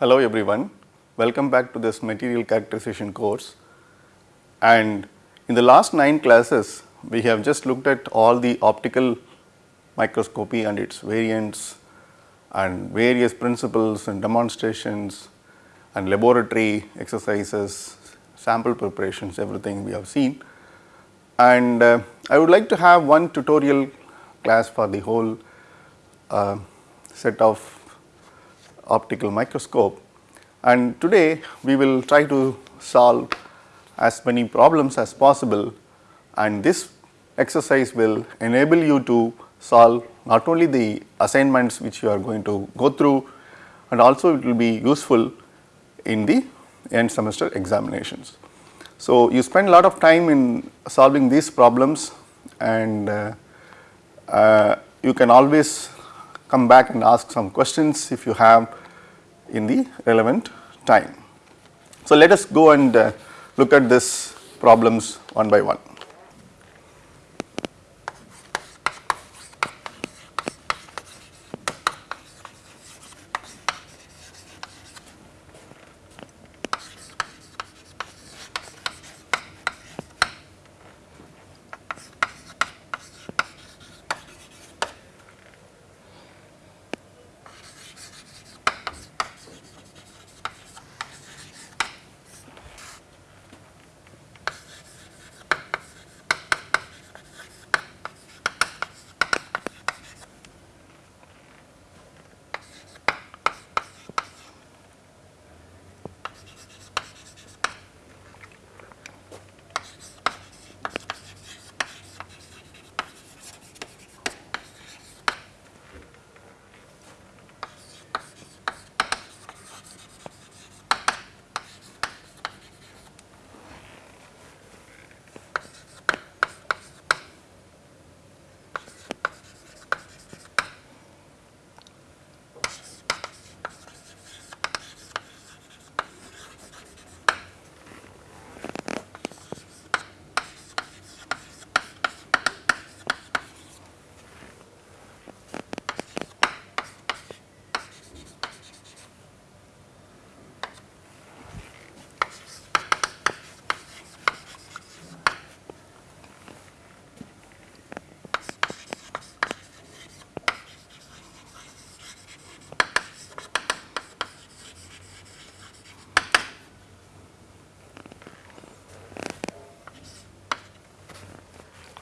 Hello everyone, welcome back to this material characterization course. And in the last 9 classes we have just looked at all the optical microscopy and its variants and various principles and demonstrations and laboratory exercises, sample preparations everything we have seen. And uh, I would like to have one tutorial class for the whole uh, set of optical microscope and today we will try to solve as many problems as possible and this exercise will enable you to solve not only the assignments which you are going to go through and also it will be useful in the end semester examinations. So, you spend a lot of time in solving these problems and uh, uh, you can always come back and ask some questions if you have in the relevant time. So, let us go and uh, look at this problems one by one.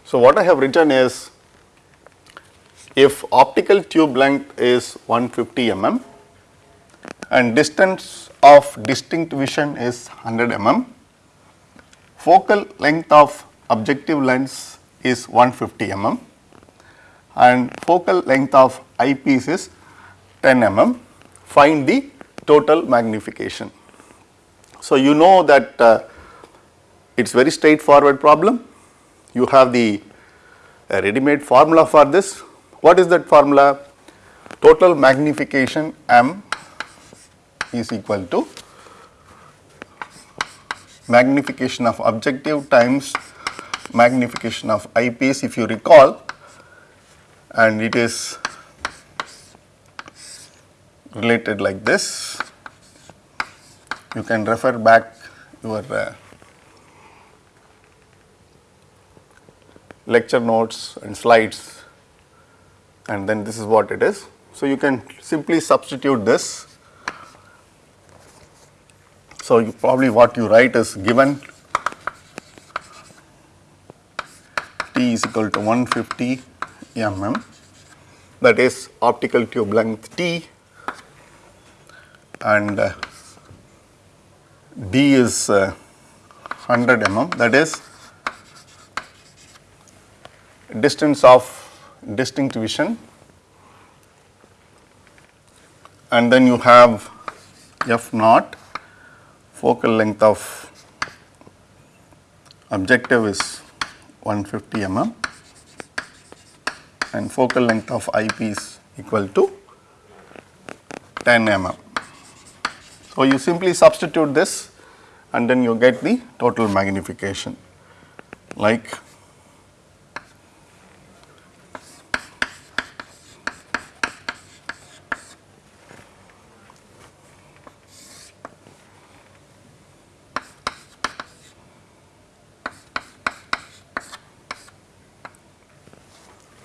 So, what I have written is if optical tube length is 150 mm and distance of distinct vision is 100 mm, focal length of objective lens is 150 mm and focal length of eyepiece is 10 mm, find the total magnification. So, you know that uh, it is very straightforward problem you have the uh, ready made formula for this. What is that formula? Total magnification m is equal to magnification of objective times magnification of eyepiece if you recall and it is related like this. You can refer back your uh, lecture notes and slides and then this is what it is. So, you can simply substitute this. So, you probably what you write is given T is equal to 150 mm that is optical tube length T and uh, D is uh, 100 mm that is distance of distinct vision. And then you have f naught. Focal length of objective is 150 mm and focal length of eyepiece equal to 10 mm. So, you simply substitute this and then you get the total magnification. Like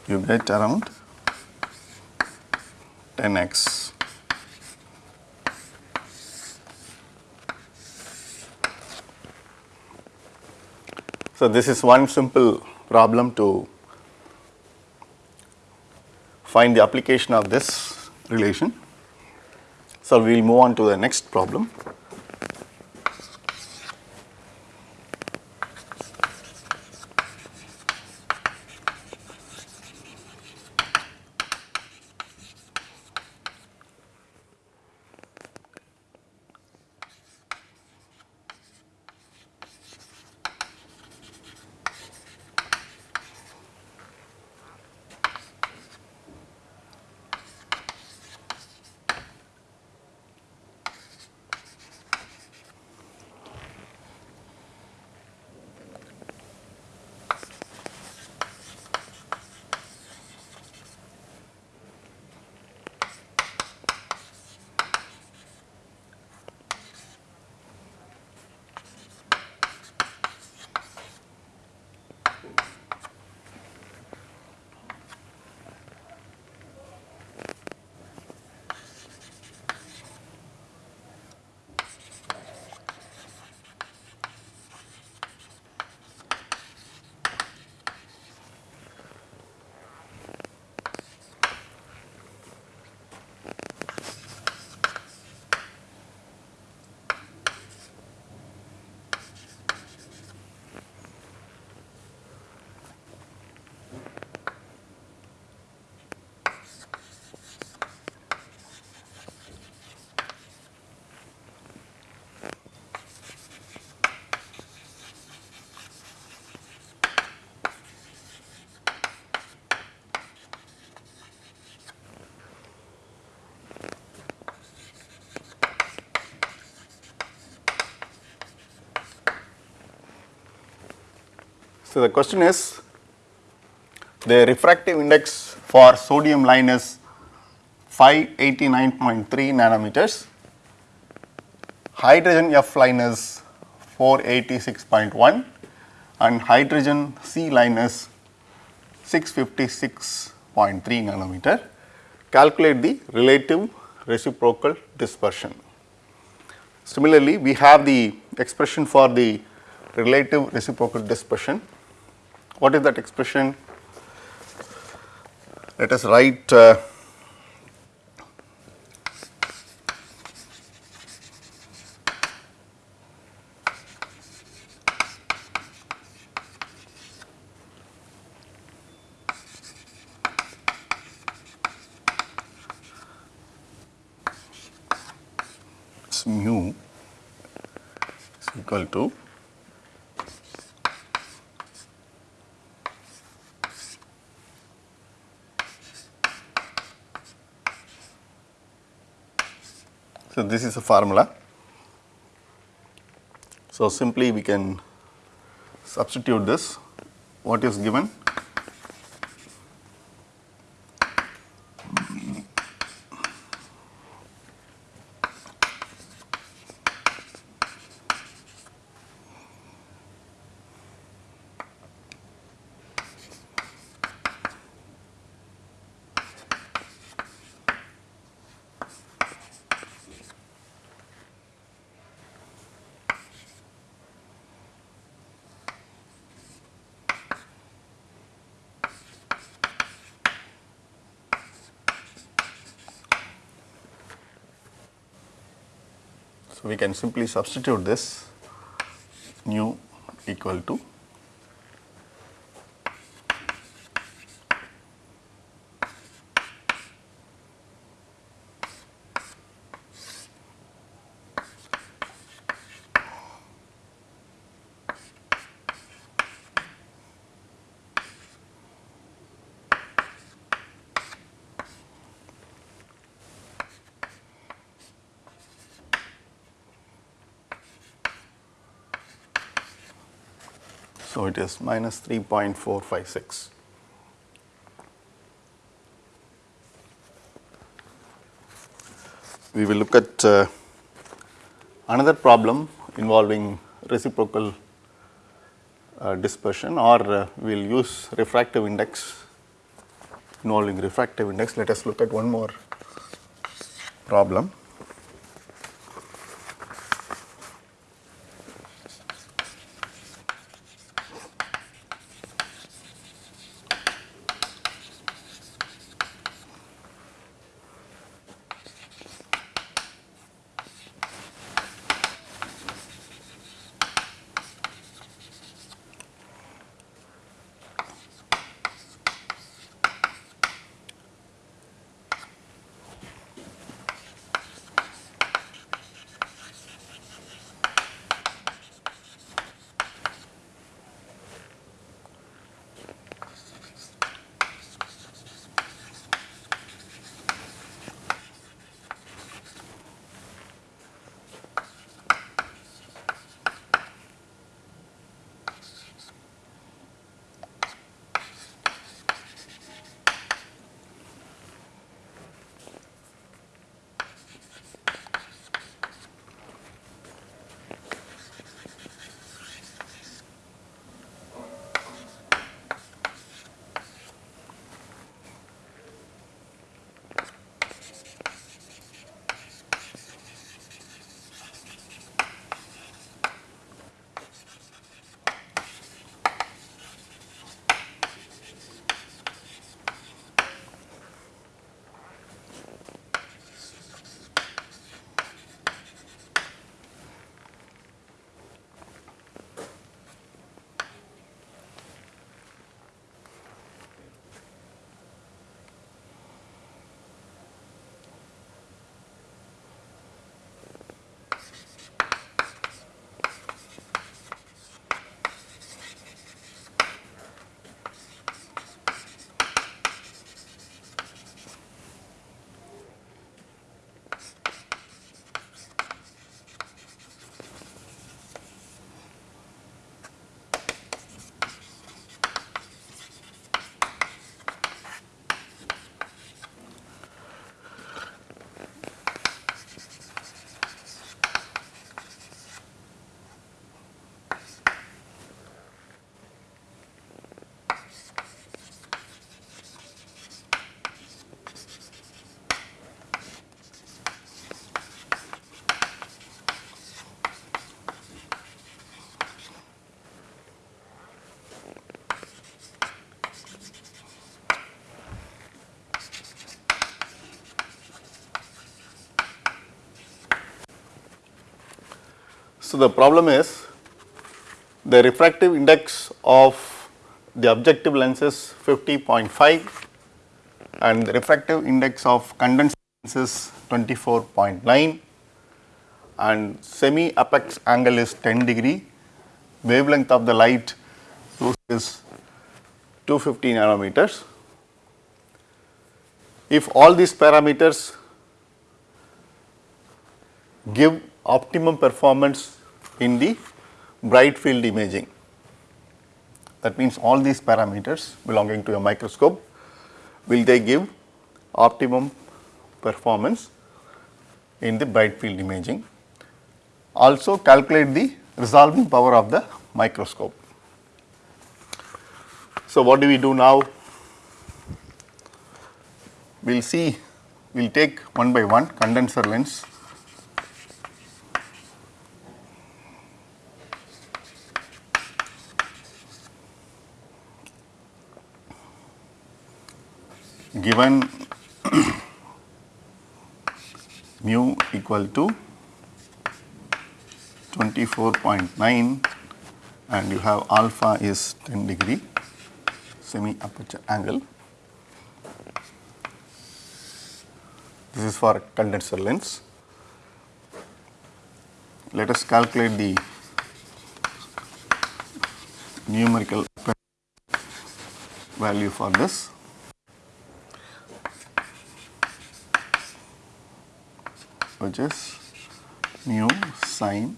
you get around 10x. So, this is one simple problem to find the application of this relation. So, we will move on to the next problem. So, the question is the refractive index for sodium line is 589.3 nanometers, hydrogen F line is 486.1 and hydrogen C line is 656.3 nanometer. Calculate the relative reciprocal dispersion. Similarly, we have the expression for the relative reciprocal dispersion what is that expression? Let us write uh, mu is equal to So, this is a formula. So, simply we can substitute this what is given we can simply substitute this nu equal to So, it is minus 3.456. We will look at uh, another problem involving reciprocal uh, dispersion or uh, we will use refractive index involving refractive index. Let us look at one more problem. So, the problem is the refractive index of the objective lens is 50.5 and the refractive index of condenser lens is 24.9 and semi apex angle is 10 degree, wavelength of the light is 250 nanometers. If all these parameters give optimum performance in the bright field imaging. That means all these parameters belonging to a microscope will they give optimum performance in the bright field imaging. Also calculate the resolving power of the microscope. So, what do we do now? We will see, we will take one by one condenser lens given mu equal to 24.9 and you have alpha is 10 degree semi aperture angle. This is for condenser lens. Let us calculate the numerical value for this. Which is mu sine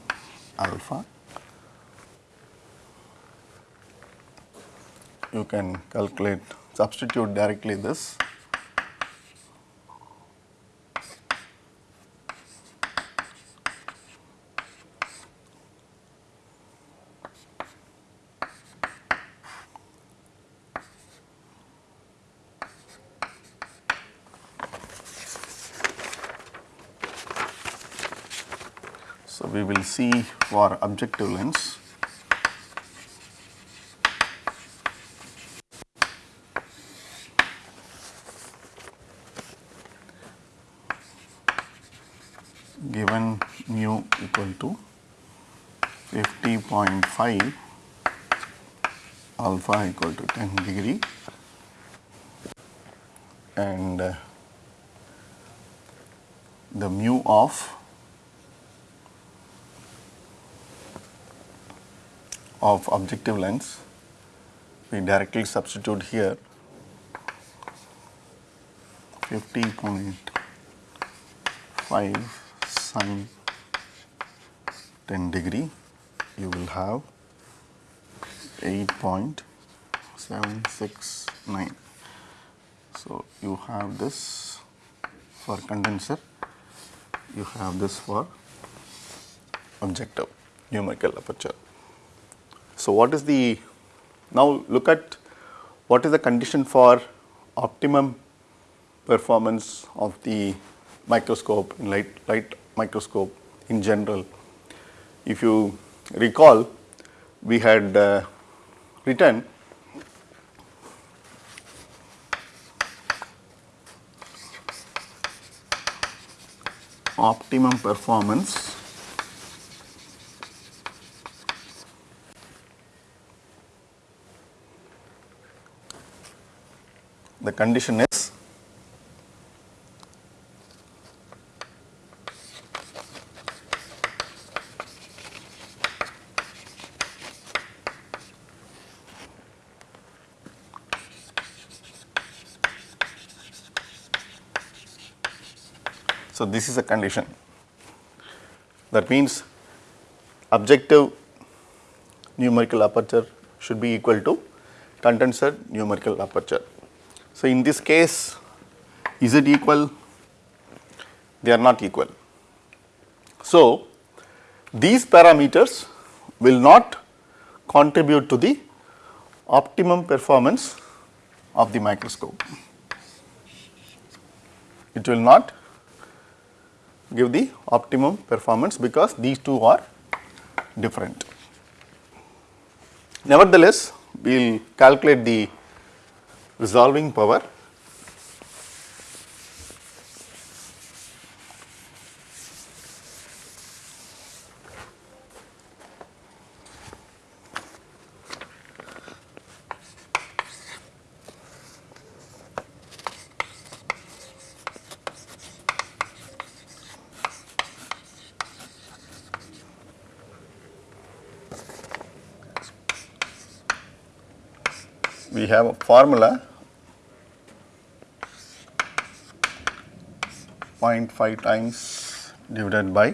alpha. You can calculate, substitute directly this. So, we will see for objective lens. Given mu equal to 50.5 alpha equal to 10 degree and uh, the mu of of objective lens we directly substitute here 50.5 sine 10 degree you will have 8.769. So, you have this for condenser, you have this for objective numerical aperture. So, what is the now look at what is the condition for optimum performance of the microscope in light, light microscope in general. If you recall we had uh, written optimum performance the condition is So, this is a condition that means objective numerical aperture should be equal to condenser numerical aperture. So, in this case is it equal? They are not equal. So, these parameters will not contribute to the optimum performance of the microscope. It will not give the optimum performance because these two are different. Nevertheless, we will calculate the resolving power we have a formula 0.5 times divided by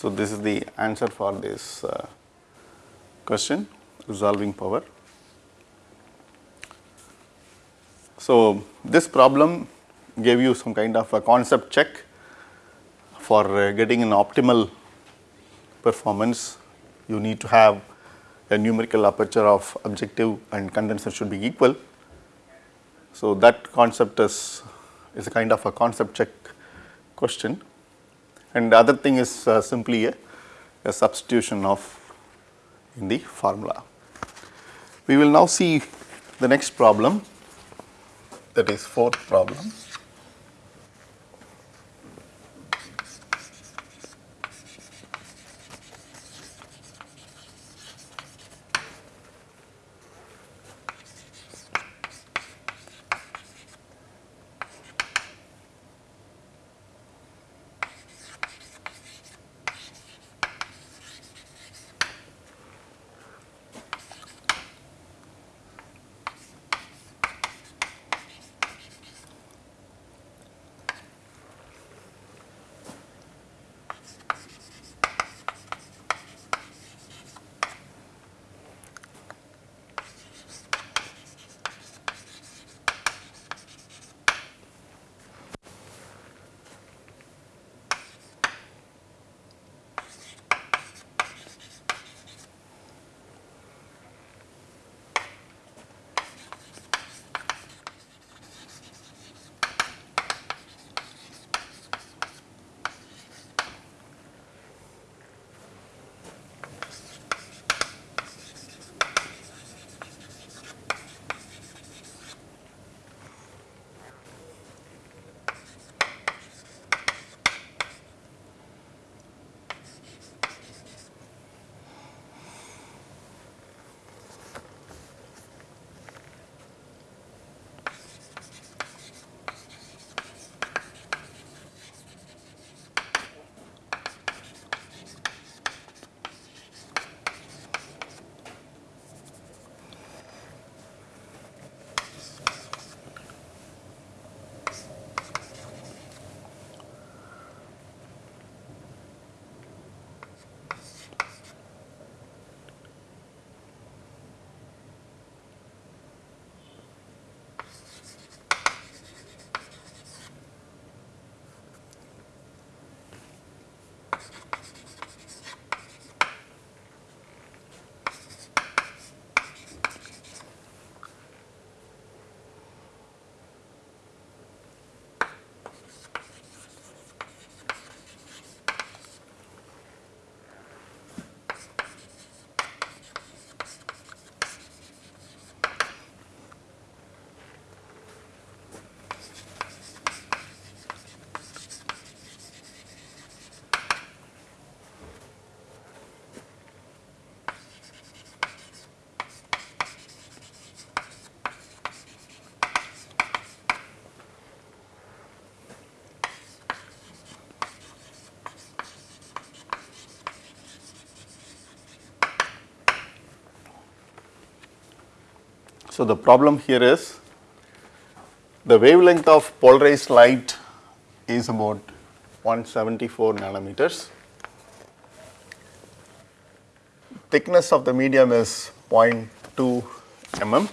So, this is the answer for this uh, question resolving power. So, this problem gave you some kind of a concept check for uh, getting an optimal performance you need to have a numerical aperture of objective and condenser should be equal. So, that concept is, is a kind of a concept check question and the other thing is uh, simply a, a substitution of in the formula. We will now see the next problem that is fourth problem. So, the problem here is the wavelength of polarized light is about 174 nanometers. Thickness of the medium is 0.2 mm.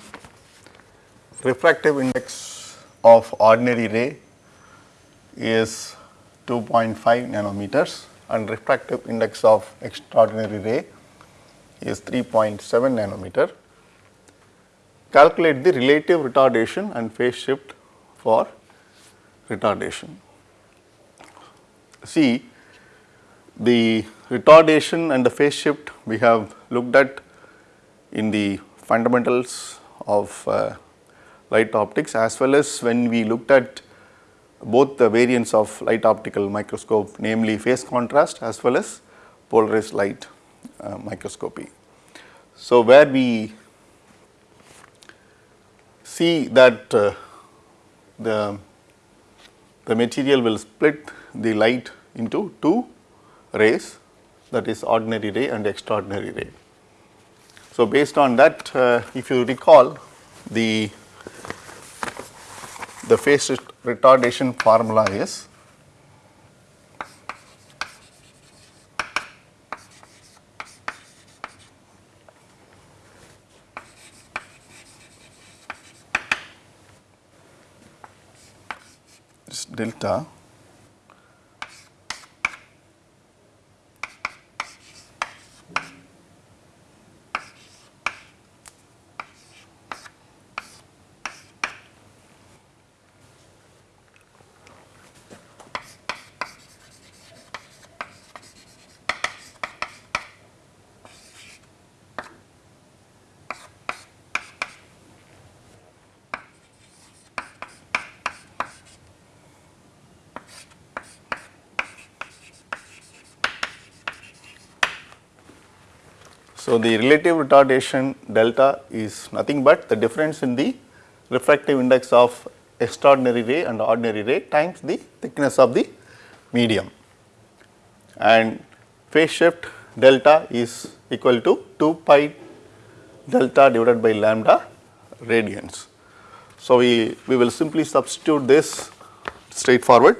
Refractive index of ordinary ray is 2.5 nanometers and refractive index of extraordinary ray is 3.7 nanometer. Calculate the relative retardation and phase shift for retardation. See the retardation and the phase shift we have looked at in the fundamentals of uh, light optics as well as when we looked at both the variants of light optical microscope namely phase contrast as well as polarized light uh, microscopy. So, where we see that uh, the, the material will split the light into two rays that is ordinary ray and extraordinary ray. So, based on that uh, if you recall the the phase retardation formula is delta So, the relative retardation delta is nothing but the difference in the refractive index of extraordinary ray and ordinary ray times the thickness of the medium and phase shift delta is equal to 2 pi delta divided by lambda radians. So, we, we will simply substitute this straightforward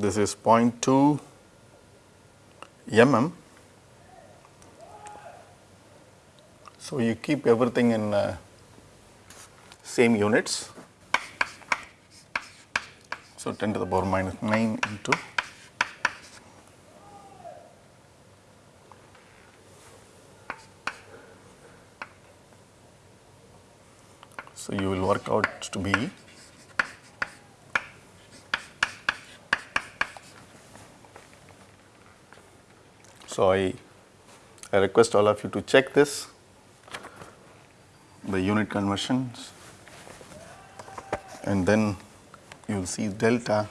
this is 0.2 mm. So, you keep everything in uh, same units. So, 10 to the power minus 9 into So, you will work out to be So, I, I request all of you to check this, the unit conversions and then you will see delta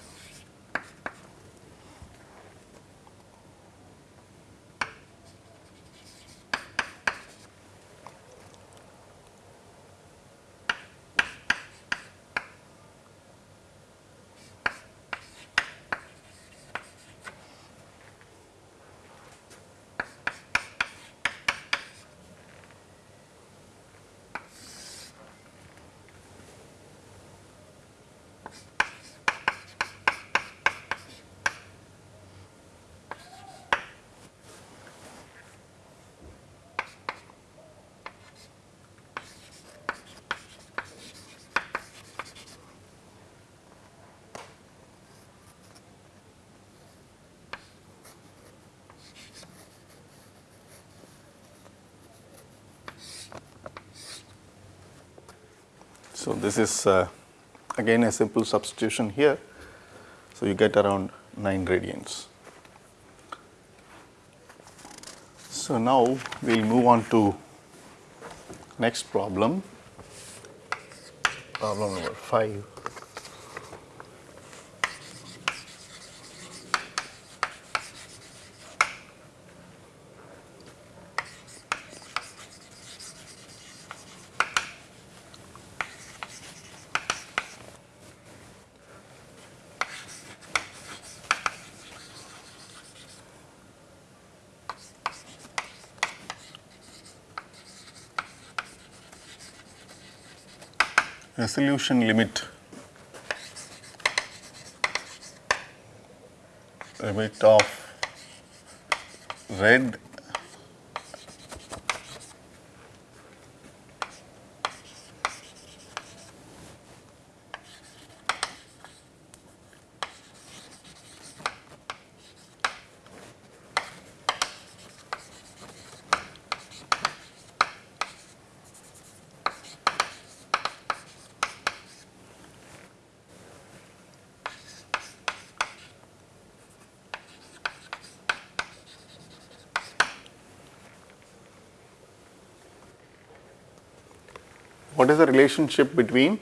So, this is uh, again a simple substitution here. So, you get around 9 radians. So, now we will move on to next problem, problem number 5. Resolution limit. Limit of red what is the relationship between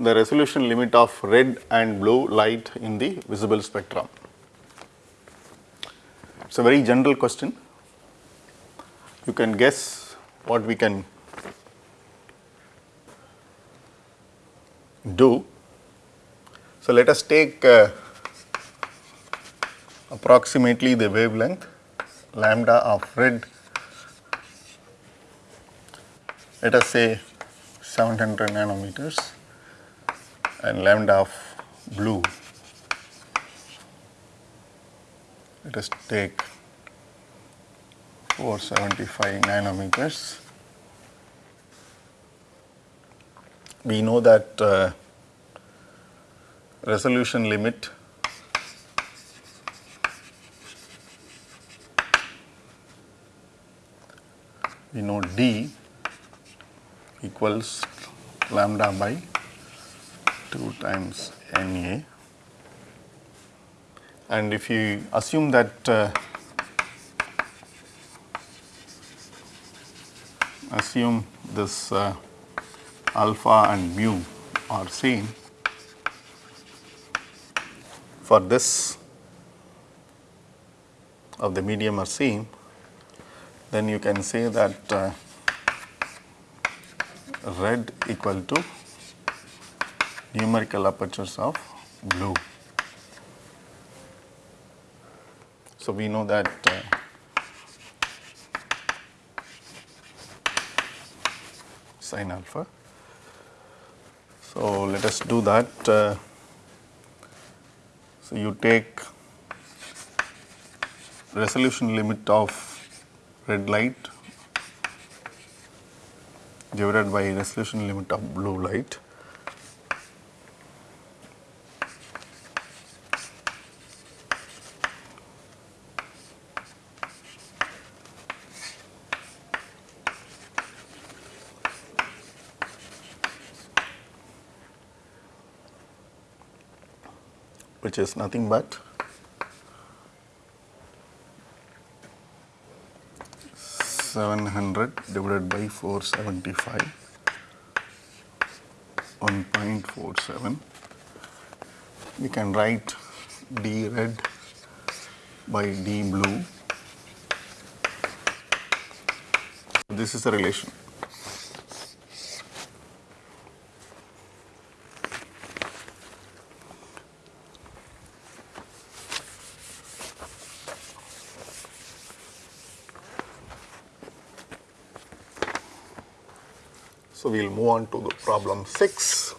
the resolution limit of red and blue light in the visible spectrum? It is a very general question. You can guess what we can do. So, let us take uh, approximately the wavelength lambda of red let us say 700 nanometers and lambda of blue let us take 475 nanometers. We know that uh, resolution limit we know D equals lambda by 2 times Na and if you assume that uh, assume this uh, alpha and mu are same for this of the medium are same then you can say that uh, red equal to numerical apertures of blue. So, we know that uh, sin alpha. So, let us do that. Uh, so, you take resolution limit of red light divided by resolution limit of blue light. which is nothing but 700 divided by 475 1.47 we can write d red by d blue. This is the relation So, we will move on to the problem 6.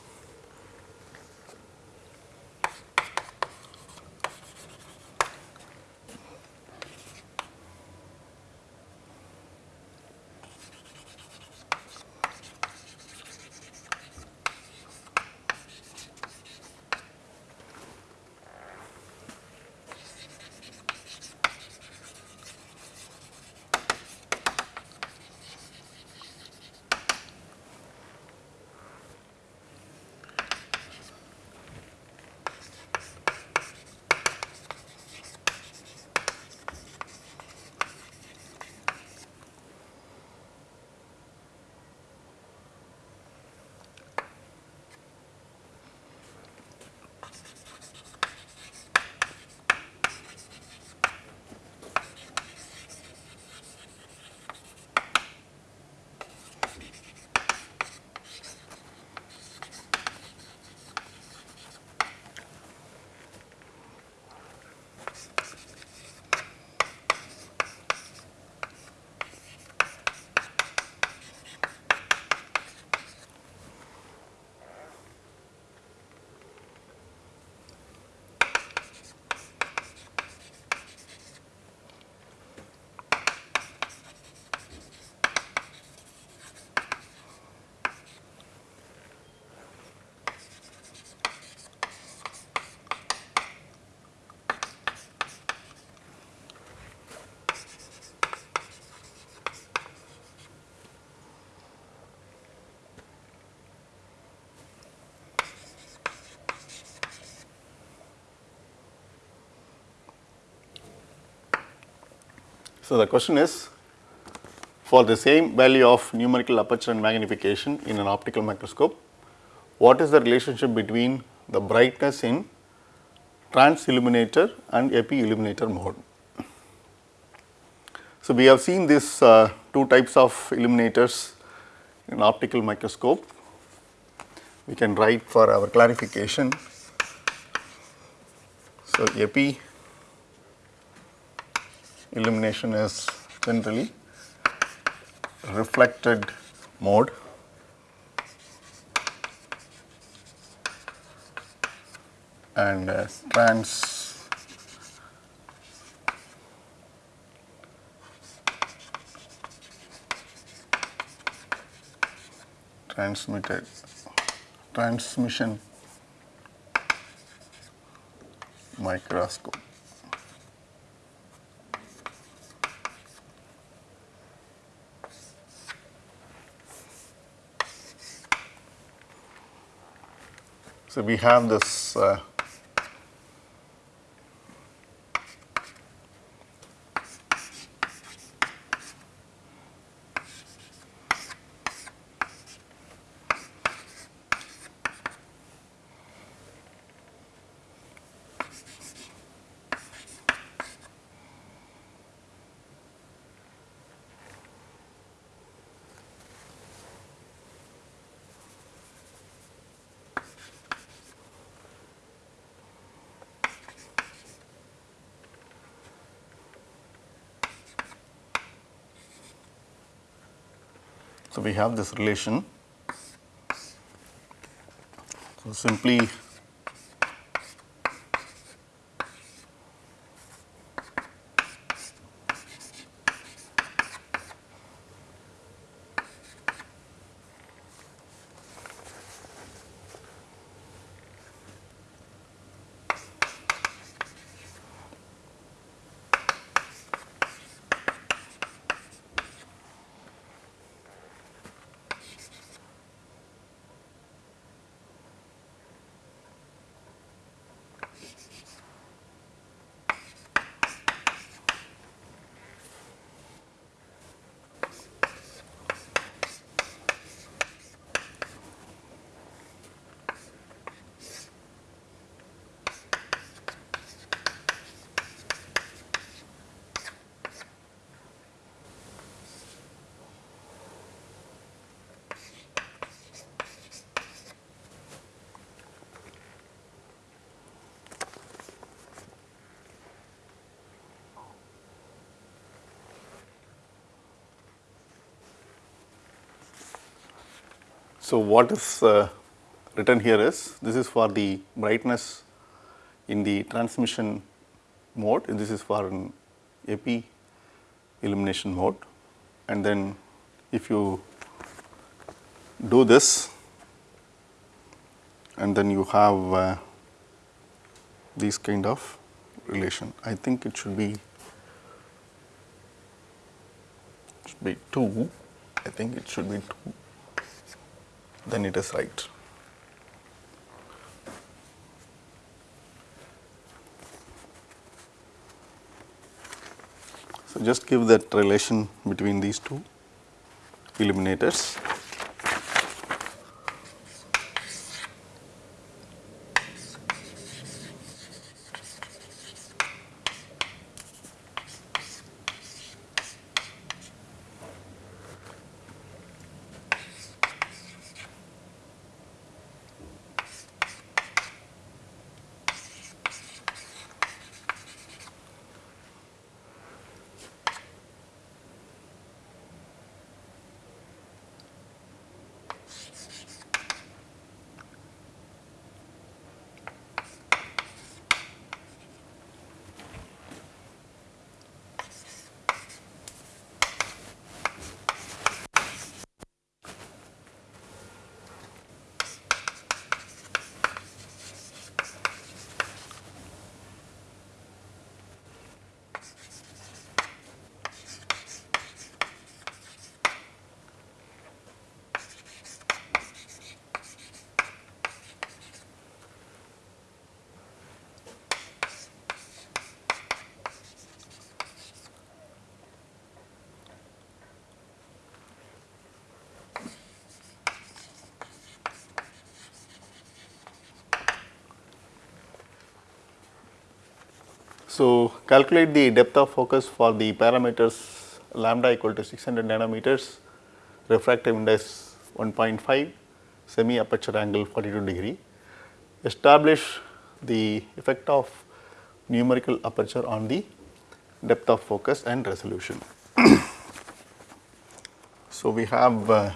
So, the question is for the same value of numerical aperture and magnification in an optical microscope, what is the relationship between the brightness in trans illuminator and epi illuminator mode. So, we have seen these uh, two types of illuminators in optical microscope. We can write for our clarification. So, epi illumination is generally reflected mode and uh, trans transmitted transmission microscope. So, we have this uh, So, we have this relation. So, simply So, what is uh, written here is this is for the brightness in the transmission mode this is for an epi illumination mode. And then if you do this and then you have uh, kind of relation. I think it should be should be 2, I think it should be 2 then it is right. So, just give that relation between these two illuminators. So, calculate the depth of focus for the parameters lambda equal to 600 nanometers, refractive index 1.5, semi aperture angle 42 degree. Establish the effect of numerical aperture on the depth of focus and resolution. so, we have uh,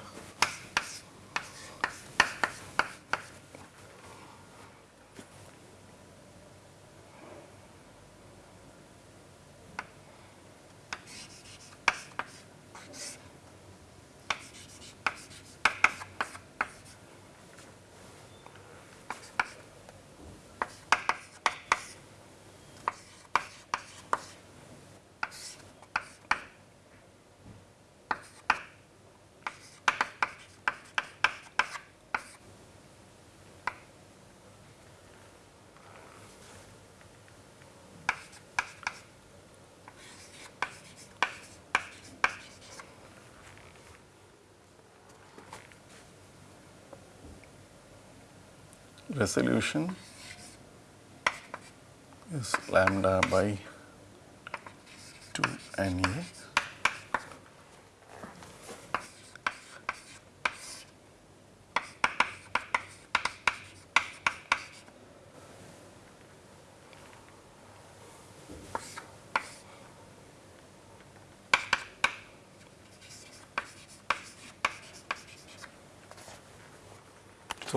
resolution is lambda by 2 N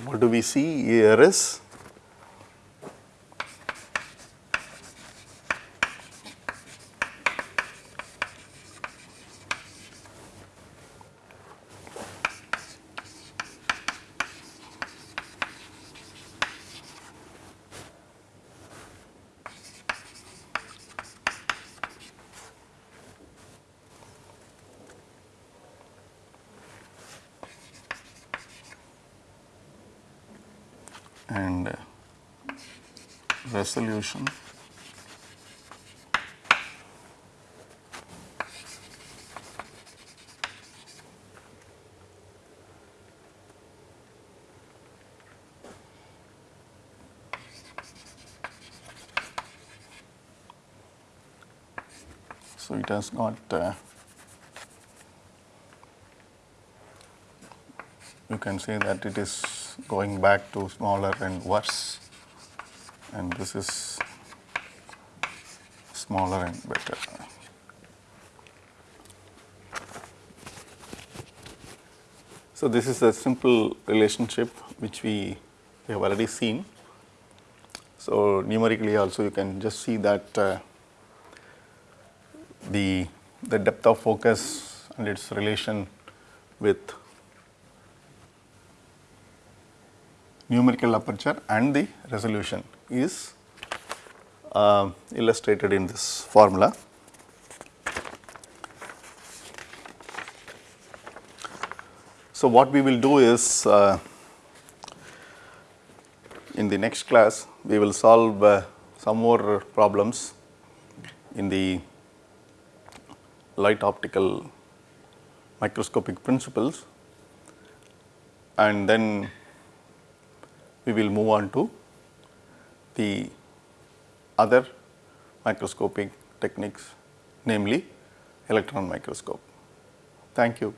what do we see here resolution so it has got uh, you can say that it is going back to smaller and worse and this is smaller and better. So, this is a simple relationship which we have already seen. So, numerically also you can just see that uh, the, the depth of focus and its relation with numerical aperture and the resolution is uh, illustrated in this formula. So, what we will do is uh, in the next class we will solve uh, some more problems in the light optical microscopic principles and then we will move on to the other microscopic techniques namely electron microscope. Thank you.